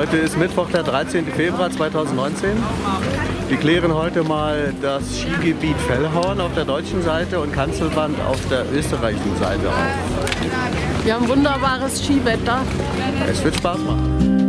Heute ist Mittwoch, der 13. Februar 2019. Wir klären heute mal das Skigebiet Fellhorn auf der deutschen Seite und Kanzelband auf der österreichischen Seite auf. Wir haben wunderbares Skiwetter. Es wird Spaß machen.